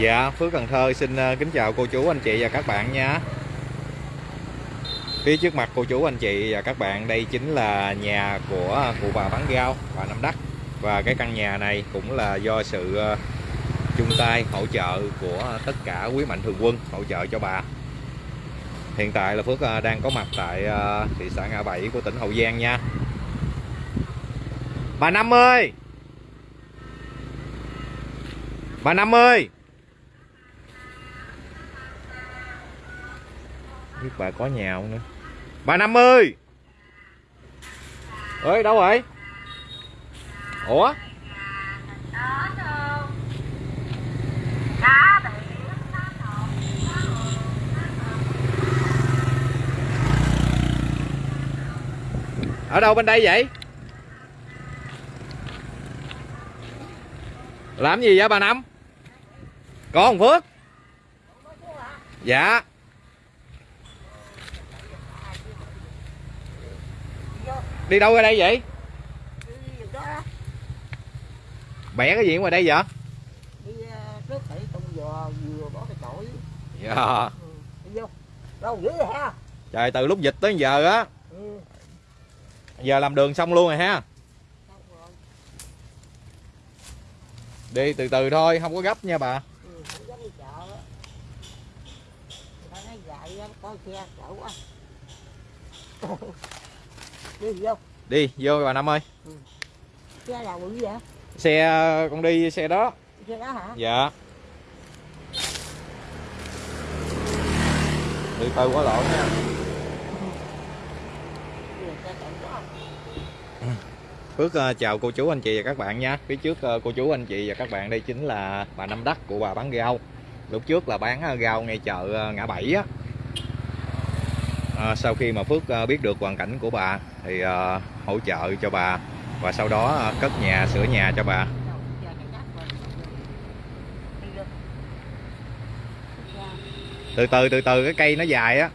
Dạ, Phước Cần Thơ xin ờ, kính chào cô chú anh chị và các bạn nha. Phía trước mặt cô chú anh chị và các bạn đây chính là nhà của cụ bà bán rau, bà Năm Đắc. Và cái căn nhà này cũng là do sự ờ, chung tay hỗ trợ của tất cả quý mạnh thường quân hỗ trợ cho bà. Hiện tại là Phước ờ, đang có mặt tại thị xã Ngã Bảy của tỉnh Hậu Giang nha. Bà Năm ơi! Bà Năm ơi! Biết bà có nhà không nữa. Bà năm ơi! Ơi đâu rồi? Ủa? Ở đâu bên đây vậy? Làm gì vậy bà năm? Có phước? Dạ. Đi đâu ra đây vậy? Bẻ cái gì ngoài đây vậy? Đi ờ, trước thị trong giò vừa bỏ cái chổi. Dạ. Ừ. đi vô. Đâu dữ vậy ha? Trời từ lúc dịch tới giờ á. Ừ. giờ làm đường xong luôn rồi ha. Xong rồi. Đi từ từ thôi không có gấp nha bà. Ừ. không dám đi đi vô đi vô bà năm ơi. Xe nào bự vậy? Xe con đi xe đó. Xe đó hả? Dạ. Từ từ quá lộn nha. Đi là Phước ờ, chào cô chú anh chị và các bạn nha. Phía trước ờ, cô chú anh chị và các bạn đây chính là bà Năm Đắc của bà bán rau Lúc trước là bán ờ, rau ngay chợ ờ, ngã bảy á à, Sau khi mà Phước à, biết được hoàn cảnh của bà Thì à, hỗ trợ cho bà Và sau đó à, cất nhà, sửa nhà cho bà. Từ từ từ từ cái cây nó dài á.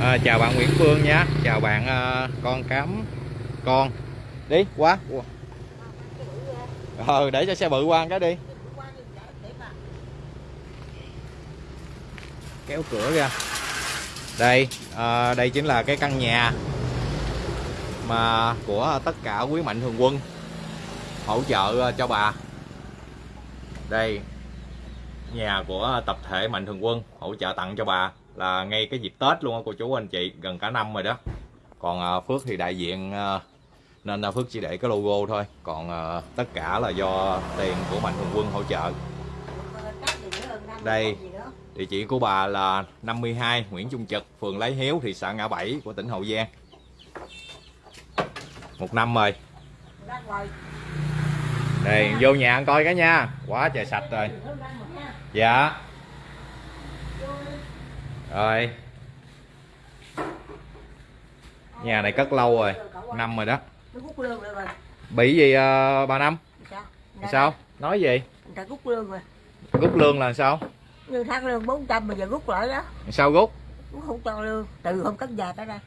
À, Chào bạn Nguyễn Phương nhé Chào bạn à, con cám con. Đi qua. Ờ để cho xe bự qua cái đi. Kéo cửa ra. Đây à, đây chính là cái căn nhà mà của tất cả quý mạnh thường quân hỗ trợ ờ, cho bà. Đây nhà của tập thể mạnh thường quân hỗ trợ tặng cho bà là ngay cái dịp tết luôn á cô chú anh chị gần cả năm rồi đó. Còn ờ, phước thì đại diện ờ, nên là phước chỉ để cái logo thôi. Còn tất cả là do tiền của mạnh thường quân hỗ trợ. Đây. Địa chỉ của bà là 52 Nguyễn Trung Trực, phường Lấy Hiếu, thị xã Ngã Bảy của tỉnh Hậu Giang. Một năm rồi. Đây, vô nhà ăn coi cái nha. Quá trời sạch rồi. Dạ. Rồi. Nhà này cất lâu rồi, năm rồi đó. Bị gì uh, bà Năm? sao Sao? Nói gì? rút lương rồi Rút lương là sao? Như tháng lương 400 bây giờ rút lại đó Sao rút? cũng không cho lương từ hôm cất nhà tới đây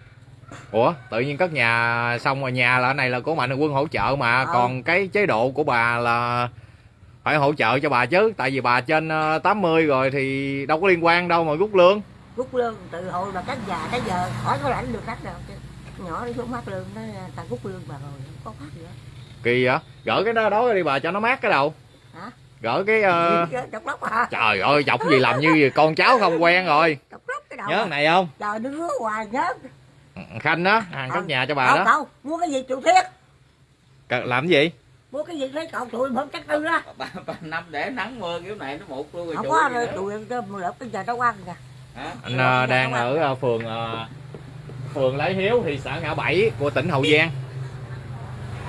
Ủa, tự nhiên cất nhà xong rồi nhà là này là của Mạnh Thường Quân hỗ trợ mà, Ờ. còn cái chế độ của bà là phải hỗ trợ cho bà chứ, tại vì bà trên ờ, 80 rồi thì đâu có liên quan đâu mà rút lương. rút lương từ hồi mà cất nhà tới giờ khỏi có lãnh được khách nào chứ nhỏ đi xuống phát lương nó ta rút lương bà rồi không có phát gì hết Kỳ vậy? Gỡ cái đó đó đi bà cho nó mát cái đầu. hả Gỡ cái chọc lóc hả trời ơi, chọc gì làm như con cháu không quen rồi. chọc lóc cái đầu Nhớ à. cái này không? trời nó rứa hoài nhớ Khanh đó, hàng cất nhà cho bà không đó. không mua cái gì chủ thiết Cần- Làm cái gì? mua cái gì thấy cậu tụi không chắc tư đó ba, ba năm để nắng mưa kiểu này nó một luôn rồi không có rồi tụi em mua lớp cái giờ nó ăn kìa Hả? Anh ờ, đang ở ờ, phường ờ, phường Lấy Hiếu, thị xã Ngã Bảy của tỉnh Hậu Giang.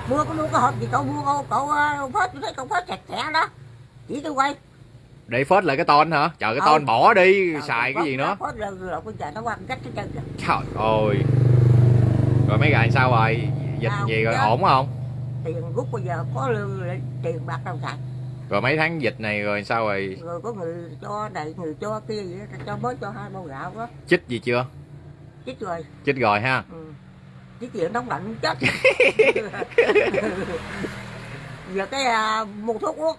mua có mua cái hộp gì cậu mua cậu cậu phết tôi thấy cậu phết sạch sẽ đó chỉ tôi quay. Để phết lại cái ton hả? Trời cái Ừ. ton bỏ đi, Trời, xài cái gì nữa? phết rồi rồi bây giờ nó ăn cách cái chân kìa. Trời ơi. Rồi mấy gài sao rồi? Dịch gì rồi ổn không? Tiền rút bây giờ có lương tiền bạc đâu xài Rồi mấy tháng dịch này rồi sao rồi? Rồi có người cho này người cho kia đó, cho mới cho hai bao gạo đó. Chích gì chưa? Chích rồi. Chích rồi ha. Ừ. cái chuyện nóng lạnh chết. Giờ cái à, mua thuốc uống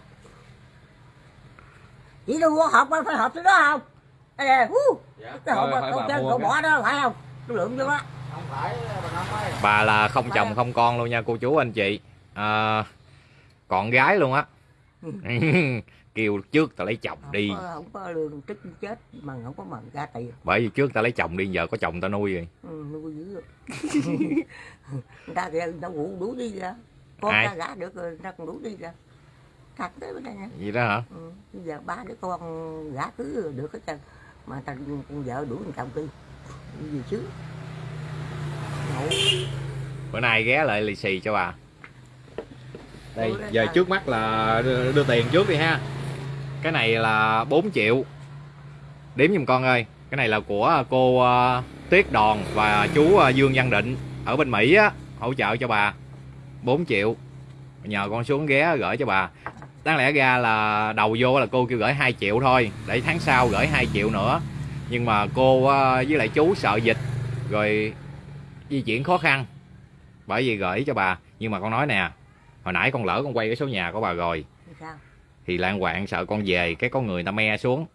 chỉ đâu có hộp phải hộp cái đó không? Hú, Dạ. cái hộp trên mua cậu bỏ đó phải không? Cái lượng vô đó không phải bà năm ơi bà là không chồng không con luôn nha cô chú anh chị. À, con gái luôn á. Kêu trước tao lấy chồng không đi. có, không có lương tích chết mà không có mần ra tiền. Bởi vì trước tao lấy chồng đi giờ có chồng tao nuôi rồi. Ừ, nuôi dữ người ta kìa nó ngủ đủ đi ra con Ai? ta gả được rồi người ta còn đủ đi ra thật tới bên đây gì đó hả? Ừ. bây giờ ba đứa con gả cứ được hết trơn. Mà ta con vợ đuổi thằng chồng đi gì chứ? Ngủ. Bữa nay ghé lại lì xì cho bà. Đây giờ trước mắt là đưa, đưa tiền trước đi ha. Cái này là 4 triệu. Đếm giùm con ơi. Cái này là của cô ờ, Tuyết Đòn và chú ờ, Dương Văn Định ở bên Mỹ á hỗ trợ cho bà. 4 triệu. Nhờ con xuống ghé gửi cho bà đáng lẽ ra là đầu vô là cô kêu gửi 2 triệu thôi để tháng sau gửi 2 triệu nữa. Nhưng mà cô ờ, với lại chú sợ dịch rồi di chuyển khó khăn bởi vì gửi cho bà. Nhưng mà con nói nè hồi nãy con lỡ con quay cái số nhà của bà rồi sao? thì lan quạng sợ con về cái có người ta me xuống.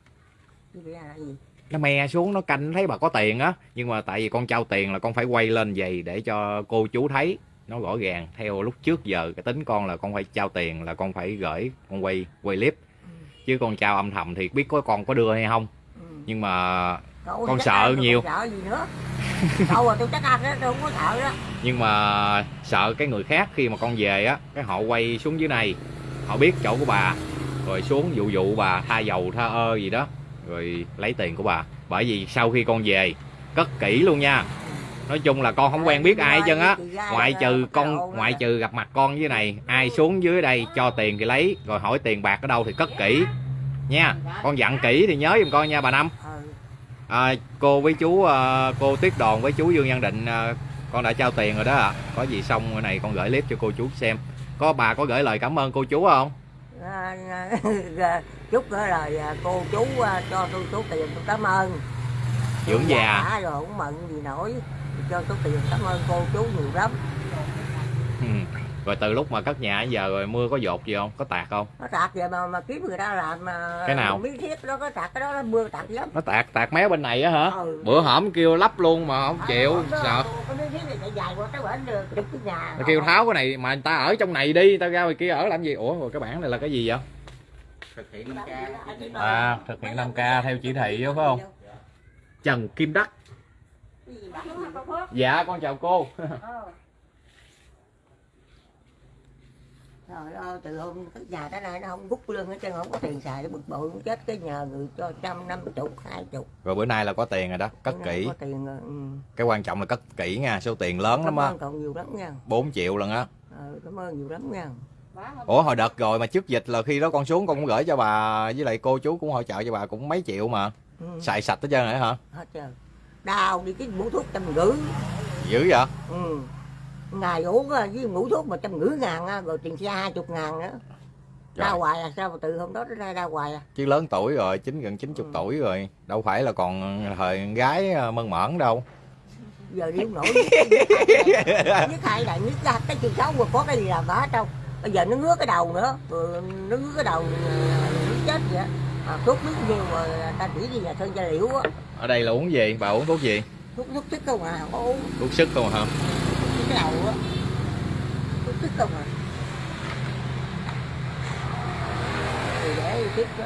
Nó me xuống nó canh thấy bà có tiền á nhưng mà tại vì con trao tiền là con phải quay lên vậy để cho cô chú thấy nó rõ ràng theo lúc trước giờ cái tính con là con phải trao tiền là con phải gửi con quay quay clip. Chứ con trao âm thầm thì biết có con có đưa hay không. Ừ. nhưng mà Cậu Con sợ nhiều. sợ gì nữa? Cậu à tôi chắc ăn đó tôi không có sợ đó. Nhưng mà sợ cái người khác khi mà con về á cái họ quay xuống dưới này. Họ biết chỗ của bà rồi xuống dụ dụ bà tha dầu tha ơ gì đó rồi lấy tiền của bà. Bởi vì sau khi con về cất kỹ luôn nha nói chung là con không quen biết ai hết trơn á. Ngoại trừ con ngoại trừ gặp mặt con dưới này ai xuống dưới đây cho tiền thì lấy rồi hỏi tiền bạc ở đâu thì cất kỹ. Nha con dặn kỹ thì nhớ giùm con nha bà năm. Ừ. à, cô với chú à, cô Tuyết Đòn với chú Dương Văn Định à, con đã trao tiền rồi đó ạ. Có gì xong này con gửi clip cho cô chú xem. Có bà có gửi lời cảm ơn cô chú không? À, à, chúc cái lời à, cô chú à, cho tôi số tiền tôi cảm ơn. Dưỡng già. Rồi không mận gì nổi cho số tiền. Cảm ơn cô chú nhiều lắm. Ừ. rồi từ lúc mà cất nhà đến giờ rồi mưa có dột gì không? Có tạt không? Nó tạt vậy mà mà kiếm người ta làm mà Cái nào? miếng thiết đó có tạt cái đó nó mưa tạt lắm. Nó tạt tạt mé bên này á hả? Ừ. bữa hổm kêu lắp luôn mà không chịu Đó, sợ. cái miếng thiết này chạy dài qua tới bển được chụp cái nhà nó kêu tháo cái này mà người ta ở trong này đi tao ra ngoài kia ở làm gì? Ủa rồi cái bảng này là cái gì vậy? Thực hiện năm ca à thực hiện 5k theo chỉ thị đó phải không? Trần Kim Đắc Cái gì bạn nói con Phước? Dạ con chào cô. Trời ơi, từ hôm cái nhà tới nay nó không rút lương hết trơn, không có tiền xài, nó bực bội, nó chết cái nhờ người cho trăm năm chục, hai chục. rồi bữa nay là có tiền rồi đó cất Bữa kỹ Có tiền rồi, ừ. cái quan trọng là cất kỹ nha số tiền lớn lắm Cảm á ơn cậu nhiều lắm nha. 4 triệu lần á Ờ, cảm ơn nhiều lắm nha. ủa hồi đợt rồi mà trước dịch là khi đó con xuống con cũng gửi cho bà với lại cô chú cũng hỗ trợ cho bà cũng mấy triệu mà Ừ. xài sạch hết trơn rồi hả Hết trơn. Đau đi cái mũ thuốc trăm rưỡi. dữ vậy Ừ. Ngày uống á, với mũ thuốc mà trăm rưỡi ngàn á, rồi tiền xe hai chục ngàn nữa. Trời. Đau hoài à, sao mà từ hôm đó đến nay đau hoài à. chứ lớn tuổi rồi chín gần 90 Ừ. tuổi rồi đâu phải là còn thời gái ờ, mơn mởn đâu Giờ đi không nổi. Nhất hai là nhất ra cái chuyện xấu mà có cái gì làm cả đâu. Bây giờ nó ngứa cái đầu nữa, rồi nó ngứa cái đầu ờ, nó chết vậy. À, thuốc biết nhiều rồi ta chỉ đi nhà sơn gia liễu á. ở đây là uống gì bà uống thuốc gì Thuốc thuốc sức không à, không có uống. thuốc sức không hả Thuốc cái đầu á. Thuốc sức không à. Thì để tiếp đó.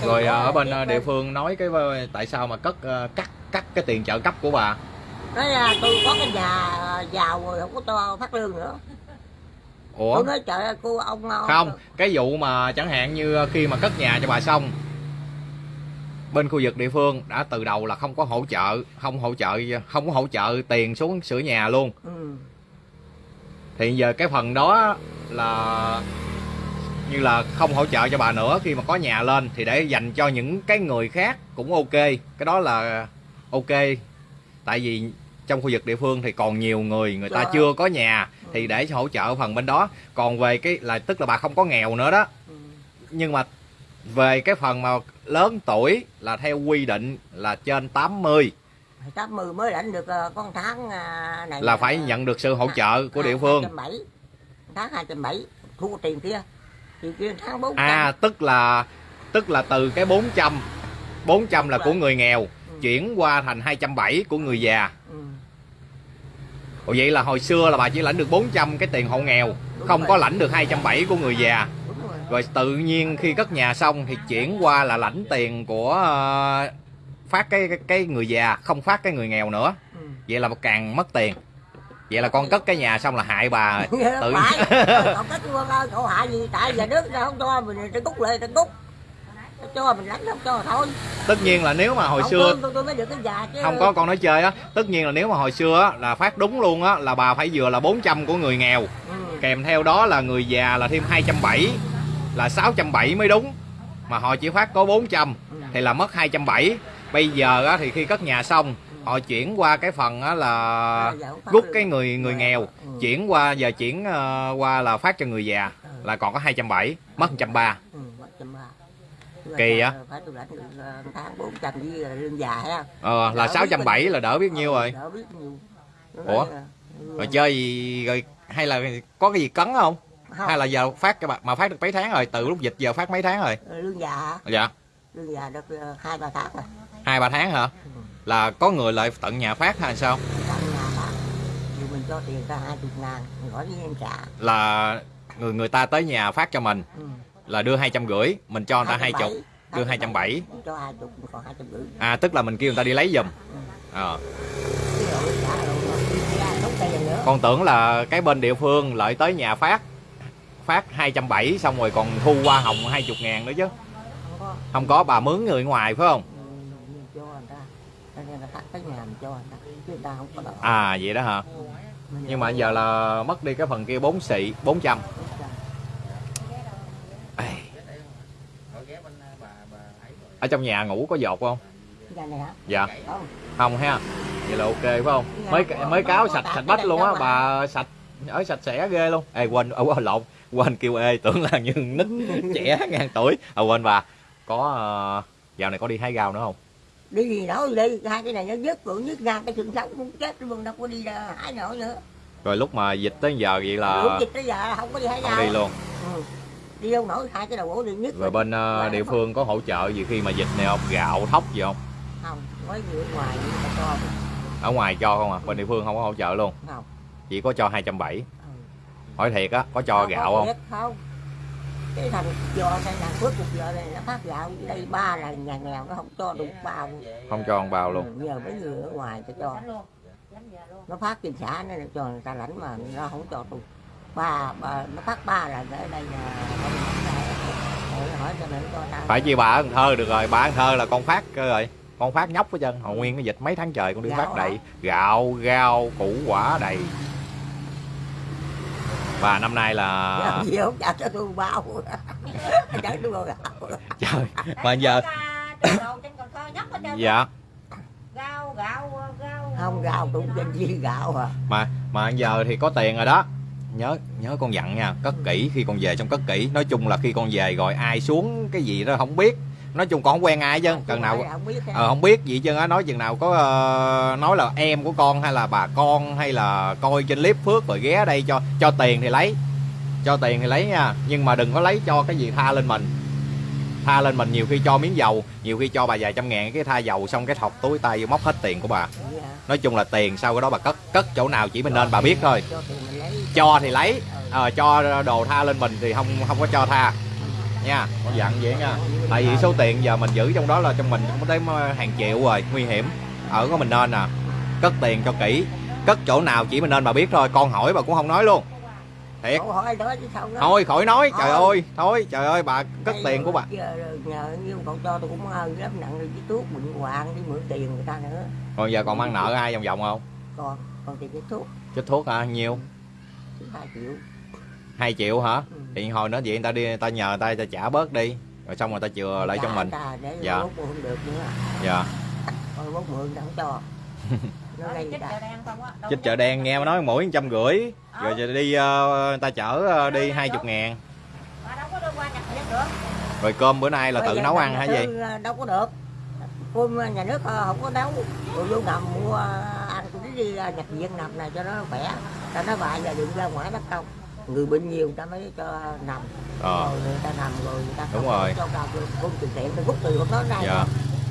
Cái rồi đó ờ, ở bên ờ, địa phương nói cái ờ, tại sao mà cất ờ, cắt cắt cái tiền trợ cấp của bà nói là tôi có cái nhà giàu rồi không có cho phát lương nữa ủa? Tôi nói trời ơi cô ông ông- không cái vụ mà chẳng hạn như khi mà cất nhà cho bà xong bên khu vực địa phương đã từ đầu là không có hỗ trợ không hỗ trợ không có hỗ trợ tiền xuống sửa nhà luôn. Ừ. thì giờ cái phần đó là như là không hỗ trợ cho bà nữa khi mà có nhà lên thì để dành cho những cái người khác cũng ok. Cái đó là ok. Tại vì trong khu vực địa phương thì còn nhiều người người ta chưa có nhà thì để hỗ trợ phần bên đó. Còn về cái là tức là bà không có nghèo nữa đó. Ừ. nhưng mà về cái phần mà lớn tuổi là theo quy định là trên 80 80 mới lãnh được ờ, con tháng à, này là phải nhận được sự hỗ trợ của địa phương. 270 tháng 270 thu tiền kia. Tiền kia tháng 400 à tức là tức là từ cái 400 400 là của người nghèo chuyển qua thành 270 của người già Ủa vậy là hồi xưa là bà chỉ lãnh được 400 cái tiền hộ nghèo Đúng không rồi. có lãnh được 270 của người già. Rồi. Rồi tự nhiên khi cất nhà xong thì chuyển qua là lãnh tiền của ờ, phát cái, cái cái người già không phát cái người nghèo nữa. Ừ. vậy là càng mất tiền. Vậy là con cất cái nhà xong là hại bà tự cậu ơi cậu hại gì? Tại giờ nước không cho mình cút lại cút cho mình lãnh không cho thôi. Tất nhiên là nếu mà hồi Không xưa lương tôi, tôi mới được cái già chứ. Không có con nói chơi á. Tất nhiên là nếu mà hồi xưa á, là phát đúng luôn á là bà phải vừa là 400 của người nghèo. Ừ. kèm theo đó là người già là thêm 270 là 670 mới đúng. Mà họ chỉ phát có 400 Ừ. thì là mất 270 bây giờ á, thì khi cất nhà xong họ chuyển qua cái phần á, là không phát rút cái người người nghèo Ừ. chuyển qua giờ chuyển ờ, qua là phát cho người già Ừ. là còn có 270 mất 130 ừ, mất trăm ba Kỳ á. phải tôi lãnh được ờ, tháng 400 với ờ, lương già ha ờ, là Đỡ biết 670 là đỡ biết nhiêu rồi. Đỡ biết nhiêu Ủa? là- rồi chơi gì rồi hay là có cái gì cấn không? Không. Hay là giờ phát cái bà- mà phát được mấy tháng rồi? Từ lúc dịch giờ phát mấy tháng rồi? Ờ, lương già. Hả? dạ. Lương già được ờ, hai ba tháng rồi. Hai ba tháng hả? Ừ. là có người lại tận nhà phát hay sao? Tận nhà phát thì mình cho tiền ta hai chục ngàn hỏi với em trả. Là người người ta tới nhà phát cho mình. Ừ. là đưa hai trăm rưỡi mình cho người ta hai chục 270, đưa 270. cho hai chục hai trăm rưỡi. À tức là mình kêu người ta đi lấy giùm. Nữa. Con tưởng là cái bên địa phương lợi tới nhà phát phát 270 xong rồi còn thu hoa hồng 20 ngàn nữa chứ. Không có. Bà mướn người ngoài phải không? Ừ, à vậy đó hả? Mình nhưng mà giờ là mất đi cái phần kia 4 xị 400 Ây, Ở ghé bên bà bà ấy rồi. Ở trong nhà ngủ có dột không? Này hả dạ. Không. Không ha. Vậy là ok phải không? Mới mới cáo sạch sạch bách luôn á bà sạch ở sạch sẽ ghê luôn. Ê quên ở oh, lộn. Quên kêu ê tưởng là như nít trẻ ngàn tuổi. À quên bà. Có uh, dạo này có đi hái rau nữa không? Đi gì nổi đi. Hai cái này nó dứt cũng dứt ngang cái trường sống cũng chết luôn đâu có đi hái nổi nữa. Rồi lúc mà dịch tới giờ vậy lúc là dịch tới giờ không có đi hái rau đi luôn. Ừ. đi đâu nổi hai cái đầu gỗ đi nhất rồi bên ờ, địa phương có hỗ trợ gì khi mà dịch này không? Gạo thóc gì không? Không mới người ở ngoài cho ở ngoài cho không à? Bên địa phương không có hỗ trợ luôn? Không. Chỉ có cho 270 ừ. hỏi thiệt á có cho gạo không không? cái thằng do đây là phước cuộc giờ này nó phát gạo đây ba là nhà nghèo nó không cho đủ bao. Không cho ông bao luôn. Ừ, nhờ mấy người ở ngoài cho cho. Nó phát tiền xã nó cho người ta lãnh mà nó không cho tôi ba, ba nó phát ba là ở đây là phải chi bà Cần Thơ được rồi bà Cần Thơ là con phát cơ rồi con phát nhóc hết trơn. Hồi nguyên cái dịch mấy tháng trời con đi Gạo phát đầy. gạo rau củ quả đầy. Và năm nay là tôi bao. Trời mà giờ dạ. Gạo gạo gạo không gạo không danh gì gạo à. Mà mà giờ thì có tiền rồi đó nhớ nhớ con dặn nha cất kỹ khi con về trong cất kỹ. Nói chung là khi con về rồi ai xuống cái gì đó không biết. Nói chung con không quen ai chứ cần nào không biết ờ, không biết gì chứ á nói chừng nào có ờ, nói là em của con hay là bà con hay là coi trên clip phước rồi ghé đây cho cho tiền thì lấy cho tiền thì lấy nha. Nhưng mà đừng có lấy cho cái gì tha lên mình. Tha lên mình nhiều khi cho miếng dầu nhiều khi cho bà vài trăm ngàn cái tha dầu xong cái thọc túi tay vô móc hết tiền của bà. Dạ. nói chung là tiền sau cái đó bà cất cất chỗ nào chỉ mình nên bà biết thôi cho thì lấy. Ờ, cho đồ tha lên mình thì không không có cho tha. Nha con dặn vậy nha. Tại vì số tiền giờ mình giữ trong đó là trong mình cũng tới hàng triệu rồi nguy hiểm. Ở có mình nên à. Cất tiền cho kỹ. Cất chỗ nào chỉ mình nên bà biết thôi con hỏi bà cũng không nói luôn. Thiệt. Hỏi đó chứ sao đó. Thôi khỏi nói. Trời Thôi. ơi thôi trời ơi bà cất Đây tiền của bà. giờ nhờ như cậu cho tôi cũng ơn lắm nặng rồi chứ thuốc bệnh hoạn đi mượn tiền người ta nữa. Còn giờ còn mang nợ ai vòng vòng không? Còn còn tiền cái thuốc. Chích thuốc hả? Nhiêu thứ hai triệu. 2 triệu hả? Ừ. thì hồi nữa vậy người ta đi người ta nhờ người ta, người ta trả bớt đi. Rồi xong người ta chừa lại cho mình. ta để Dạ. dạ. mốt mượn được nữa. Dạ. Còn mốt mượn không cho. Chích chợ đen không á Đâu chích có chợ đen nghe nói mỗi trăm rưỡi. Rồi giờ đi ờ, người ta chở ờ, đi hai chục ngàn. Bà đâu có đưa qua nhập viện được. Rồi cơm bữa nay là Bây tự nấu ăn hả gì? ờ, đâu có được. Cơm nhà nước ờ, không có nấu. Rồi vô nằm mua đi ờ, nhập viện nằm này cho nó khỏe cho nó bại giờ đừng ra ngoài đất công. Người bệnh nhiều người ta mới cho nằm. Ờ. Rồi người ta nằm rồi người ta Đúng rồi. cho vào công từ thiện tôi rút từ của nó ra Dạ.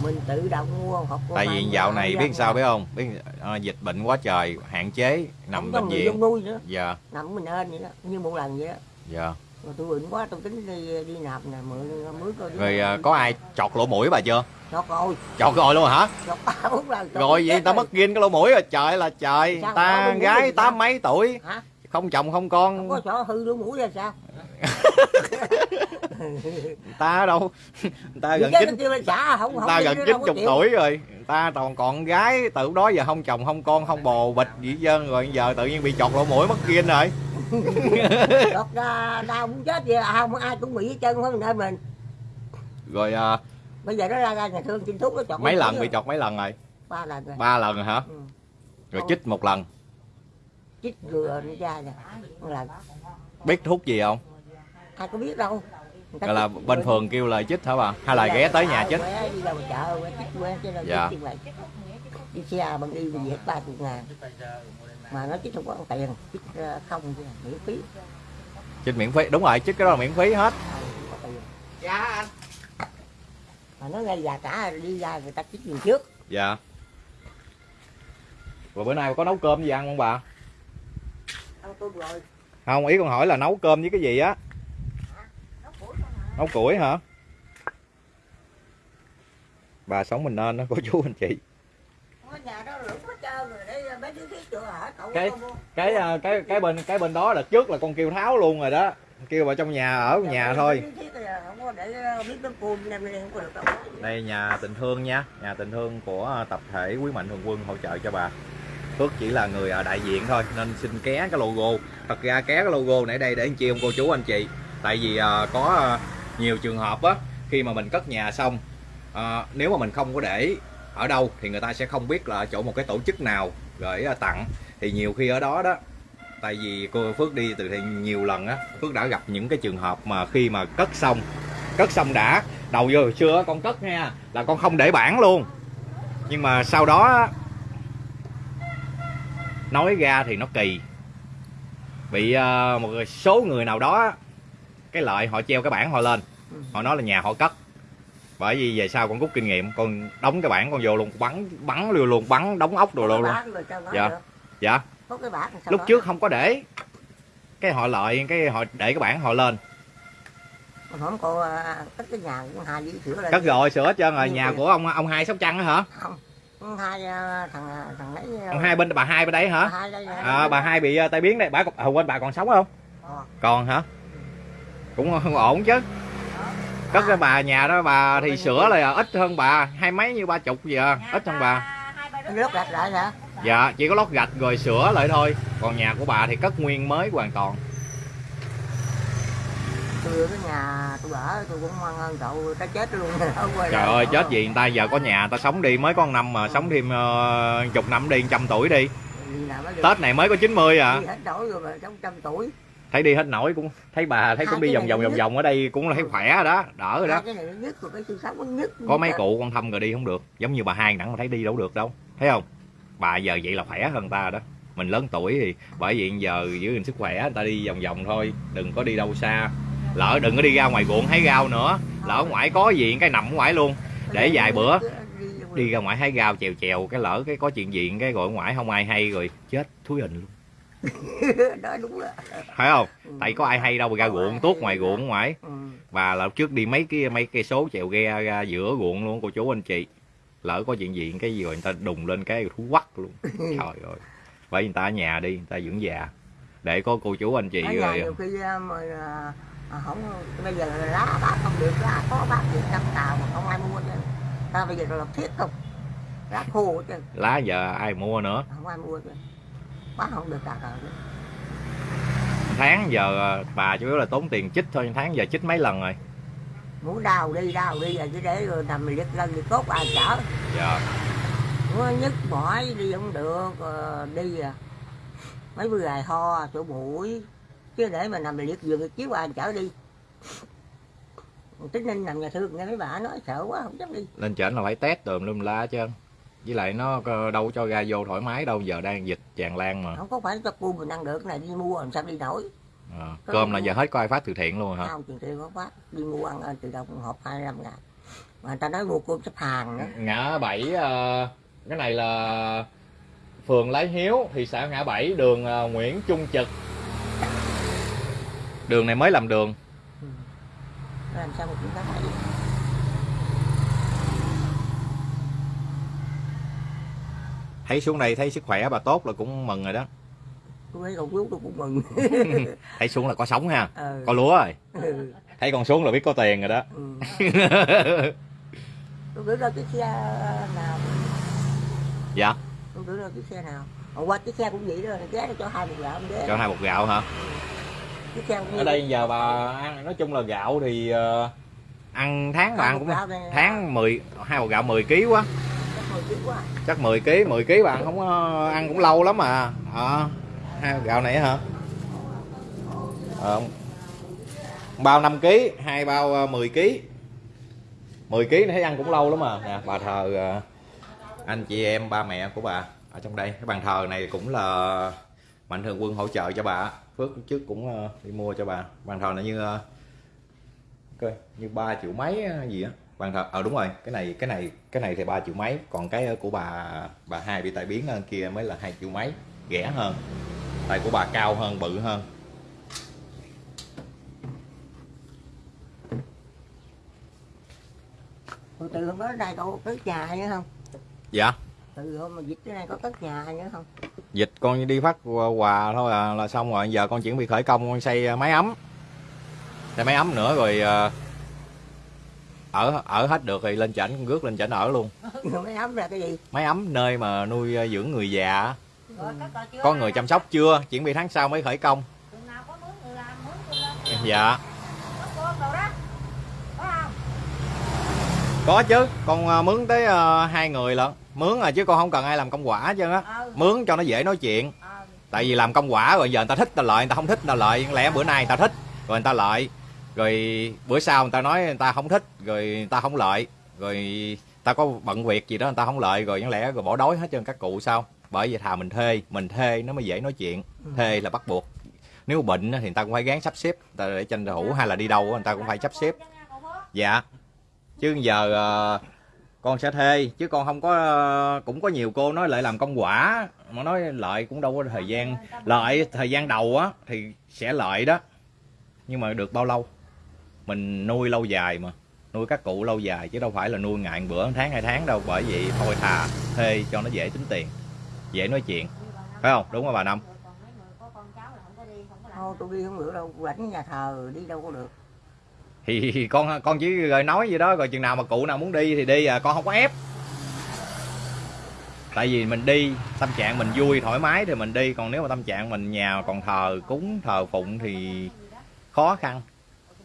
mình tự động mua hoặc tại vì dạo này biết sao biết không? Biết ờ, dịch bệnh quá trời hạn chế nằm bệnh viện. nuôi nữa. Dạ. Nằm mình ơn vậy đó như một lần vậy đó. Dạ rồi tôi bệnh quá tôi tính đi đi nạp nè mượn mướn coi rồi ờ, có ai chọt lỗ mũi bà chưa? Cho coi chọt rồi luôn hả? Cho ba bốn lần rồi vậy chết ta mất ghiên cái lỗ mũi rồi. Trời là trời. Sao ta gái tám mấy tuổi? Hả? Không chồng không không con có chỗ hư lỗ mũi ra sao? Ta đâu? Ta gần chín không không ta gần chín chục tuổi rồi. Ta còn còn gái từ đó giờ không chồng không con không bồ bịch gì hết trơn rồi. Giờ tự nhiên bị chọt lỗ mũi mất ghiên rồi Đọt đau muốn chết vậy à, không ai cũng bị hết trơn không nên mình. Rồi ờ, bây giờ nó ra ra nhà thương xin thuốc nó chọt mấy lần bị rồi. chọt mấy lần rồi? Ba lần rồi. Ba lần rồi hả? Ừ. rồi chích một lần. Chích vừa nó ra nè. Lần. Biết thuốc gì không? Ai có biết đâu. Gọi là bên phường kêu là chích hả bà? Hay là ghé tới nhà chích? đi chợ chứ đâu Dạ. chích đi xe bằng đi về hết ba chục ngàn mà nó chích không có tiền chích ờ, không chứ miễn phí. Chích miễn phí đúng rồi chích cái đó là miễn phí hết. Ờ, tiền dạ anh. Mà nó ngay già cả đi ra người ta chích mình trước. Dạ. Rồi bữa nay có nấu cơm gì ăn không bà? Ăn tôi rồi. Không ý con hỏi là nấu cơm với cái gì á? Nấu củi hả? Bà sống mình nên đó cô chú anh chị. Ở nhà đó lũ Cái- cái à, cái cái bên cái bên đó đợt trước là con kêu tháo luôn rồi đó. Kêu vào trong nhà ở Dạ, nhà thôi. đứa thiết là không có để ờ, biết nó cùm nem nên không có được đâu. Đây nhà tình thương nha. Nhà tình thương của tập thể quý mạnh thường quân hỗ trợ cho bà. Phước chỉ là người à, đại diện thôi nên xin ké cái logo. Thật ra ké cái logo này đây để anh chị ông cô chú anh chị. Tại vì à, có à, nhiều trường hợp á khi mà mình cất nhà xong à, nếu mà mình không có để ở đâu thì người ta sẽ không biết là ở chỗ một cái tổ chức nào gửi à, tặng. Thì nhiều khi ở đó đó, tại vì cô Phước đi từ thiện nhiều lần á, Phước đã gặp những cái trường hợp mà khi mà cất xong cất xong đã, đầu vô hồi xưa con cất nha, là con không để bản luôn. Nhưng mà sau đó nói ra thì nó kỳ. Bị à, một số người nào đó cái lợi họ treo cái bản họ lên, họ nói là nhà họ cất bởi vì về sau con rút kinh nghiệm con đóng cái bản con vô luôn bắn bắn luôn luôn bắn đóng ốc đồ luôn. luôn Dạ. được? dạ. Lúc trước không có để. Cái họ lợi cái họ để cái bản họ lên. Không cô à, cất cái nhà cũng hai đi sửa lại cất rồi sửa hết trơn rồi. Nhà của ông ông hai sóc trăng á hả? Không hai à, thằng à, thằng lấy ông hai bên bà hai bên đấy hả? hai đây à, bà hai bị tai biến đây bà còn- à, quên bà còn sống không? Ờ. còn hả? Cũng không ổn chứ cất cái bà nhà đó bà thì sửa là ít hơn bà hai mấy như ba chục gì à ít hơn bà. nước gạch lại hả? Dạ chỉ có lót gạch rồi sửa lại thôi. Còn nhà của bà thì cất nguyên mới hoàn toàn. Tôi cái nhà tôi ở tôi cũng mang ơn cậu ta chết luôn trời lại. ơi chết gì người ta giờ có nhà ta sống đi mới có năm mà sống thêm ờ, chục năm đi trăm tuổi đi. Tết này mới có 90 à. Hết nổi rồi mà sống trăm tuổi thấy đi hết nổi cũng thấy bà thấy cũng đi vòng vòng vòng vòng ở đây cũng thấy khỏe rồi đó. Đỡ rồi đó có mấy cụ con thăm rồi đi không được giống như bà hai nặng mà thấy đi đâu được đâu thấy không? Bà giờ vậy là khỏe hơn ta đó. Mình lớn tuổi thì bởi vậy giờ giữ gìn sức khỏe người ta đi vòng vòng thôi đừng có đi đâu xa. Lỡ đừng có đi ra ngoài ruộng hái rau nữa lỡ ngoài có gì cái nằm ở ngoài luôn. Để vài bữa đi ra ngoài hái rau chèo chèo cái lỡ cái có chuyện gì cái gọi ở ngoài không ai hay rồi chết thúi hình luôn đó đúng rồi. Phải không? Tại có ai hay đâu mà ra ruộng tuốt ngoài ruộng ngoài. Ừ. và là trước đi mấy cái mấy cây số chèo ghe ra giữa ruộng luôn cô chú anh chị. Lỡ có chuyện gì cái gì rồi người ta đùng lên cái thú quắc luôn. Trời ơi. Vì người ta ở nhà đi người ta dưỡng già. Để có cô chú anh chị ở rồi nhiều khi à, mà à, à, không bây giờ lá bác không được lá có bác được trăm tàu mà không ai mua chứ ta bây giờ là thiết không? Lá khô chứ. Lá giờ ai mua nữa? Không ai mua chứ bác không được cả rồi tháng giờ à, bà chủ yếu là tốn tiền chích thôi tháng giờ chích mấy lần rồi? Muốn đau đi đau đi rồi chứ để rồi nằm liệt lân thì cốt ai chở. Dạ. Muốn nhức mỏi đi không được ờ, đi à. Mấy bữa ngày ho chỗ mũi chứ để mà nằm liệt giường thì chiếu ai chở đi. Tính ninh nằm nhà thương nghe mấy bà nói sợ quá không dám đi. Lên trển là phải test tùm lum la chứ với lại nó đâu cho ra vô thoải mái đâu giờ đang dịch tràn lan mà. Không có phải cho cô mình ăn được cái này đi mua làm sao đi nổi à, cơm là giờ hết có ai phát từ thiện luôn hả? Không tiền tiền có phát. Đi mua ăn ờ, từ đồng hộp 25 ngàn. Mà người ta nói mua cơm sắp hàng nữa. Ngã bảy ờ, cái này là phường Lái Hiếu thị xã ngã bảy đường ờ, Nguyễn Trung Trực. Đường này mới làm đường. Ừ. làm sao mà chúng ta phải thấy xuống đây thấy sức khỏe bà tốt là cũng mừng rồi đó. Tôi thấy con chú tôi cũng mừng. Thấy xuống là có sống ha? Ừ. có lúa rồi? Ừ. thấy con xuống là biết có tiền rồi đó. Ừ. tôi gửi ra chiếc xe nào. Dạ? Tôi gửi ra chiếc xe nào. Hôm qua chiếc xe cũng vậy đó ghé cho hai một gạo ghé. Cho hai bột gạo hả? Chiếc xe cũng ở đây giờ bà ăn nói chung là gạo thì ờ, ăn tháng bà ăn bột cũng tháng 10 hai bột gạo 10 kg quá chắc 10 kg 10 kg bạn không có ăn cũng lâu lắm mà à, hai bột gạo này hả? À, bao 5 kg hai bao 10 kg 10 kg này thấy ăn cũng lâu lắm mà nè bà thờ ờ, anh chị em ba mẹ của bà ở trong đây. Cái bàn thờ này cũng là mạnh thường quân hỗ trợ cho bà. Phước trước cũng ờ, đi mua cho bà. Bàn thờ này như coi như ba triệu mấy gì á bàn thờ ờ đúng rồi. Cái này cái này cái này thì ba triệu mấy. Còn cái của bà bà hai bị tai biến hơn kia mới là hai triệu mấy. Rẻ hơn. Tay của bà cao hơn bự hơn. Từ từ hôm đó đây cậu cất nhà nữa không? Dạ. Từ hôm mà dịch cái này có cất nhà nữa không? Dịch con đi phát quà thôi à, là xong rồi. Giờ con chuẩn bị khởi công con xây máy ấm. Xây máy ấm nữa rồi ờ, ở ở hết được thì lên chảnh rước lên chảnh ở luôn. Mới ấm ra cái gì? Máy ấm nơi mà nuôi ờ, dưỡng người già chưa? Có người chăm sóc chưa? Chuẩn bị tháng sau mới khởi công. Người dạ. Có chứ con ờ, mướn tới ờ, hai người lận. Mướn à chứ con không cần ai làm công quả chứ á. Ờ mướn cho nó dễ nói chuyện. Ờ tại vì làm công quả rồi giờ người ta thích ta lợi người ta không thích ta lợi. Lẽ bữa nay người ta thích rồi người ta lợi rồi bữa sau người ta nói người ta không thích rồi người ta không lợi. Rồi ta có bận việc gì đó người ta không lợi rồi chẳng lẽ rồi bỏ đói hết trơn các cụ sao? Bởi vậy thà mình thuê mình thuê nó mới dễ nói chuyện. Thuê là bắt buộc. Nếu bệnh thì người ta cũng phải gán sắp xếp ta để tranh thủ hay là đi đâu người ta cũng phải sắp xếp. Dạ. Chứ giờ ờ, con sẽ thuê chứ con không có cũng có nhiều cô nói lại làm công quả mà nói lợi cũng đâu có thời gian. Lợi thời gian đầu á thì sẽ lợi đó nhưng mà được bao lâu mình nuôi lâu dài mà. Nuôi các cụ lâu dài chứ đâu phải là nuôi một bữa tháng hai tháng đâu bởi vậy thôi thà thuê cho nó dễ tính tiền dễ nói chuyện. Phải không? Đúng không bà năm? Thôi tôi đi không được đâu rảnh nhà thờ đi đâu có được. Thì con con chỉ rồi nói vậy đó rồi chừng nào mà cụ nào muốn đi thì đi à con không có ép. Tại vì mình đi tâm trạng mình vui thoải mái thì mình đi còn nếu mà tâm trạng mình nhà còn thờ cúng thờ phụng thì khó khăn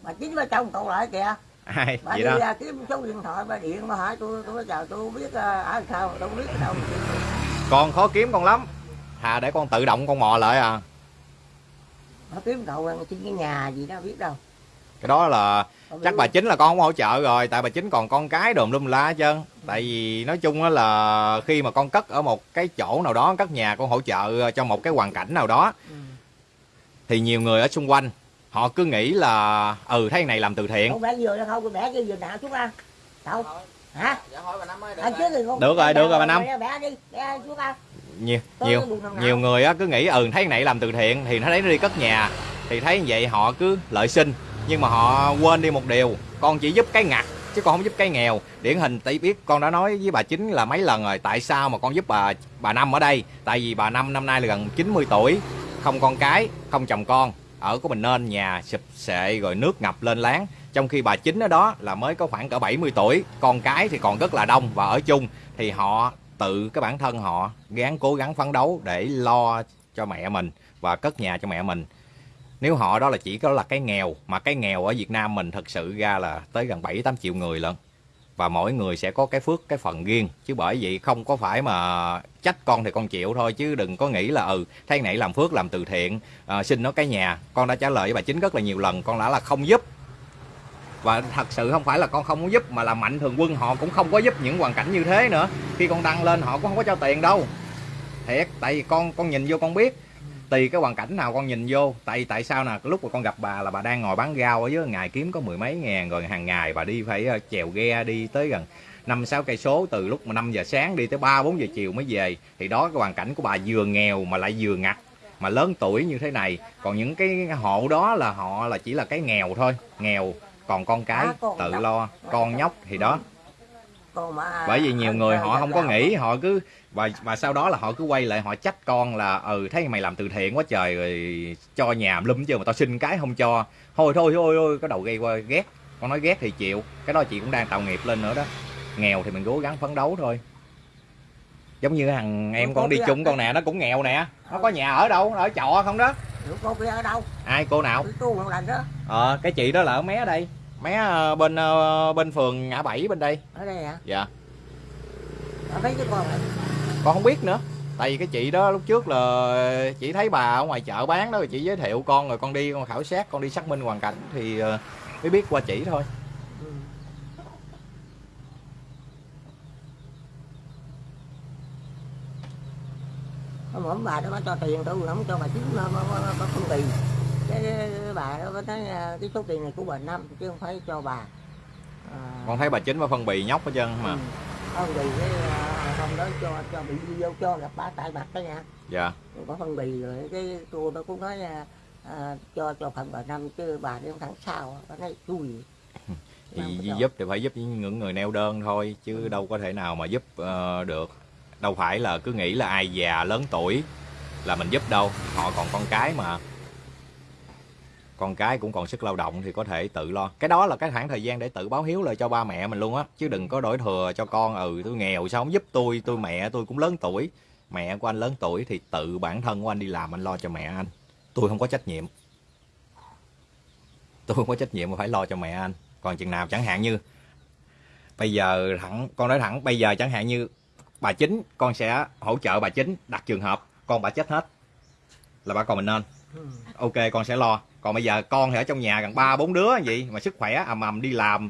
bà chính bà chồng cậu lại kìa. Ai bà vậy đi đó. ra kiếm số điện thoại bà điện bà hỏi tôi tôi chào tôi không biết ở sao tôi không biết đâu. Con khó kiếm con lắm. Thà để con tự động con mò lại à. Bà kiếm cậu ăn xin cái nhà gì đó biết đâu. Cái đó là chắc bà chính là con không hỗ trợ rồi tại bà chính còn con cái đùm lum la hết trơn tại vì nói chung á là khi mà con cất ở một cái chỗ nào đó cất nhà con hỗ trợ cho một cái hoàn cảnh nào đó Ừ. thì nhiều người ở xung quanh họ cứ nghĩ là ừ thấy này làm từ thiện. Không bẻ vừa đâu không bẻ cái vừa nào xuống ăn. Đâu? Hả? Dạ hỏi bà năm ơi được ăn trước thì không Được rồi, được rồi, bà Năm. bẻ đi bẻ xuống ăn. Nhiều nhiều nhiều người á cứ nghĩ ừ thấy này làm từ thiện thì nó thấy nó đi cất nhà. Thì thấy như vậy họ cứ lợi sinh. Nhưng mà họ quên đi một điều con chỉ giúp cái ngặt chứ con không giúp cái nghèo. Điển hình tỷ biết con đã nói với bà chính là mấy lần rồi tại sao mà con giúp bà bà năm ở đây? Tại vì bà năm năm nay là gần 90 tuổi không con cái không chồng con ở của mình nên, nhà sụp sệ rồi nước ngập lên láng. Trong khi bà chính ở đó là mới có khoảng cỡ 70 tuổi, con cái thì còn rất là đông và ở chung, thì họ tự cái bản thân họ gắng cố gắng phấn đấu để lo cho mẹ mình và cất nhà cho mẹ mình. Nếu họ đó là chỉ có là cái nghèo, mà cái nghèo ở Việt Nam mình thật sự ra là tới gần 7 8 triệu người lận và mỗi người sẽ có cái phước cái phần riêng. Chứ bởi vậy không có phải mà trách con thì con chịu thôi chứ đừng có nghĩ là ừ thế này làm phước làm từ thiện à, xin nó cái nhà. Con đã trả lời với bà chính rất là nhiều lần con đã là không giúp. Và thật sự không phải là con không muốn giúp mà là mạnh thường quân họ cũng không có giúp những hoàn cảnh như thế nữa. Khi con đăng lên họ cũng không có cho tiền đâu. Thiệt tại vì con con nhìn vô con biết tùy cái hoàn cảnh nào con nhìn vô. Tại tại sao nè? Lúc mà con gặp bà là bà đang ngồi bán rau ở dưới ngày kiếm có mười mấy ngàn rồi hàng ngày bà đi phải ờ, chèo ghe đi tới gần năm sáu cây số từ lúc mà 5 giờ sáng đi tới 3 4 giờ chiều mới về. Thì đó cái hoàn cảnh của bà vừa nghèo mà lại vừa ngặt mà lớn tuổi như thế này. Còn những cái hộ đó là họ là chỉ là cái nghèo thôi nghèo. Còn con cái À, tự lo con nhóc thì đó. Bởi vì nhiều người họ không có nghĩ họ cứ và và sau đó là họ cứ quay lại họ trách con là ừ thấy mày làm từ thiện quá trời rồi cho nhà lum chứ mà tao xin cái không cho. Thôi thôi thôi thôi cái đầu gây qua ghét. Con nói ghét thì chịu. Cái đó chị cũng đang tạo nghiệp lên nữa đó. Nghèo thì mình cố gắng phấn đấu thôi. Giống như thằng em con đi chung con nè nó cũng nghèo nè. Nó có nhà ở đâu? Ở trọ không đó? Cô kia ở đâu? Ai cô nào? Tôi lần đó. Ờ cái chị đó là ở mé đây. Mé ờ, bên ờ, bên phường ngã bảy bên đây. Ở đây hả? Dạ. Ở mấy cái con này con không biết nữa. Tại vì cái chị đó lúc trước là chị thấy bà ở ngoài chợ bán đó rồi chị giới thiệu con rồi con đi con khảo sát con đi xác minh hoàn cảnh thì ờ, mới biết qua chỉ thôi. Hôm bữa bà đó có cho tiền tôi không cho bà chín nó có phân bì cái bà đó có nói à, cái số tiền này của bà năm chứ không phải cho bà. À, con thấy bà chính và phân bì nhóc hết trơn mà. Ừ. phân bì cái à, hôm đó cho cho bị đi vô cho gặp bà tại mặt đó nha. Dạ. Có phân bì rồi cái cô đó cũng nói à, à, cho cho phần bà năm chứ bà đi không thẳng sao bà nói chui thì giúp thì phải giúp những người neo đơn thôi chứ đâu có thể nào mà giúp ờ, được. Đâu phải là cứ nghĩ là ai già lớn tuổi là mình giúp đâu họ còn con cái mà con cái cũng còn sức lao động thì có thể tự lo. Cái đó là cái khoảng thời gian để tự báo hiếu lại cho ba mẹ mình luôn á, chứ đừng có đổi thừa cho con ừ tôi nghèo sao không giúp tôi tôi mẹ tôi cũng lớn tuổi. Mẹ của anh lớn tuổi thì tự bản thân của anh đi làm, anh lo cho mẹ anh. Tôi không có trách nhiệm. Tôi không có trách nhiệm mà phải lo cho mẹ anh. Còn chừng nào chẳng hạn như, bây giờ thẳng, con nói thẳng, bây giờ chẳng hạn như bà chính, con sẽ hỗ trợ bà chính đặt trường hợp, con bà chết hết, là bà còn mình nên ok con sẽ lo. Còn bây giờ con thì ở trong nhà gần ba bốn đứa gì mà sức khỏe ầm ầm đi làm.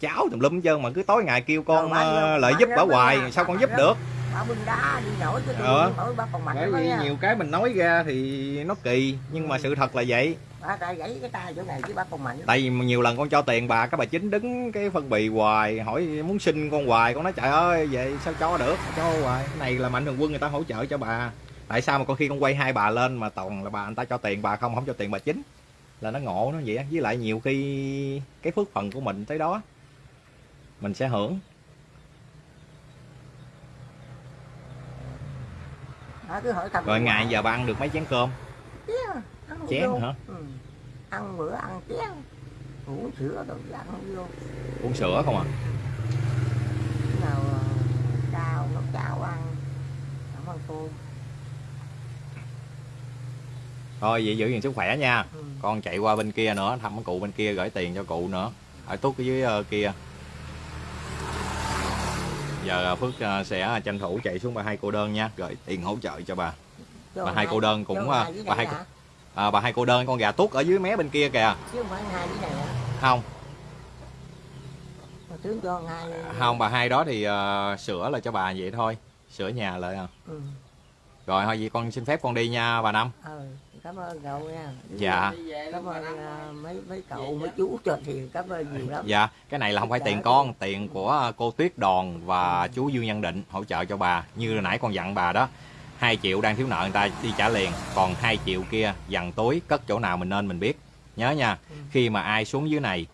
Cháu tùm lum hết trơn mà cứ tối ngày kêu con bà nhiều- lợi bà giúp bà hoài sao con bà giúp được? Bà bưng đá đi nổi chứ nổi bà còn mạnh bởi vì nhiều cái mình nói ra thì nó kỳ nhưng mà sự thật là vậy. Bà ta gãy cái tay chỗ này chứ bà còn mạnh tại vì nhiều lần con cho tiền bà các bà chính đứng cái phân bì hoài hỏi muốn xin con hoài con nói trời ơi vậy sao cho được? Cho hoài. Cái này là mạnh thường quân người ta hỗ trợ cho bà tại sao mà con khi con quay hai bà lên mà toàn là bà người ta cho tiền bà không không cho tiền bà chính? Là nó ngộ nó vậy á. với lại nhiều khi cái phước phần của mình tới đó mình sẽ hưởng. Bà cứ hỏi rồi ngày giờ bà ăn được mấy chén cơm? Chén, ăn chén vô. hả? Ừ. ăn bữa ăn chén. Uống sữa rồi ăn vô. Uống sữa không à? Nào ờ, chao nấu chao ăn. Cảm ơn cô thôi vậy giữ gìn sức khỏe nha. Ừ. con chạy qua bên kia nữa thăm cái cụ bên kia gửi tiền cho cụ nữa. Ở tút ở dưới ờ, kia. Giờ phước ờ, sẽ tranh thủ chạy xuống bà hai cô đơn nha gửi tiền hỗ trợ cho bà. Cho Bà hai cô đơn cũng, dưới bà hai hả? à, bà hai cô đơn con gà tuốt ở dưới mé bên kia kìa. Chứ không phải hai dưới này hả không. Hai không bà hai đó thì ờ, sửa là cho bà vậy thôi. Sửa nhà lại à. ừ. rồi thôi vậy con xin phép con đi nha bà năm. Ờ cảm ơn cậu nha. Dạ. Cảm ơn à, mấy mấy cậu mấy chú cho tiền. Cảm ơn nhiều lắm. Dạ cái này là không phải tiền con tiền của cô tuyết đòn và chú dương nhân định hỗ trợ cho bà. Như nãy con dặn bà đó 2 triệu đang thiếu nợ người ta đi trả liền còn 2 triệu kia dằn túi cất chỗ nào mình nên mình biết. Nhớ nha Ừ. khi mà ai xuống dưới này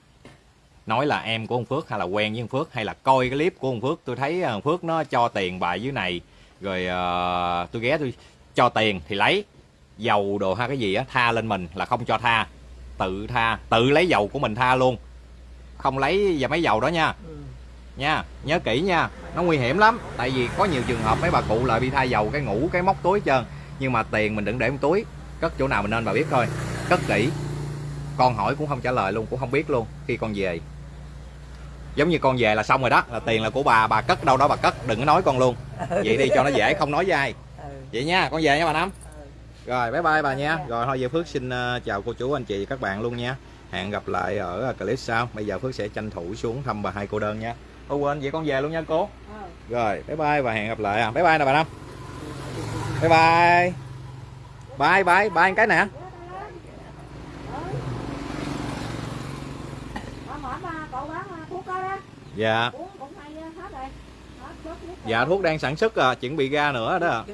nói là em của ông Phước hay là quen với ông Phước hay là coi cái clip của ông Phước tôi thấy ông Phước nó cho tiền bà dưới này rồi ờ, tôi ghé tôi cho tiền thì lấy dầu đồ hay cái gì á tha lên mình là không cho tha. Tự tha tự lấy dầu của mình tha luôn. Không lấy và mấy dầu đó nha. Ừ. nha nhớ kỹ nha nó nguy hiểm lắm. Tại vì có nhiều trường hợp mấy bà cụ lại bị thay dầu cái ngủ cái móc túi trơn. Nhưng mà tiền mình đừng để trong túi. Cất chỗ nào mình nên bà biết thôi. Cất kỹ. Con hỏi cũng không trả lời luôn cũng không biết luôn. Khi con về. Giống như con về là xong rồi đó. Là tiền là của bà bà cất đâu đó bà cất đừng có nói con luôn. Vậy đi cho nó dễ không nói với ai. Ừ. vậy nha con về nha bà năm. ừ. Rồi bye bye bà nha. Rồi thôi giờ phước xin ờ, chào cô chú anh chị và các bạn luôn nha. Hẹn gặp lại ở clip sau. Bây giờ phước sẽ tranh thủ xuống thăm bà hai cô đơn nha. Ô quên vậy con về luôn nha cô. Ờ. rồi bye bye và hẹn gặp lại à. Bye bye nè bà năm. Bye bye. Bye bye bye cái nè. Ờ, dạ. Dạ thuốc đang sản xuất à chuẩn bị ra nữa đó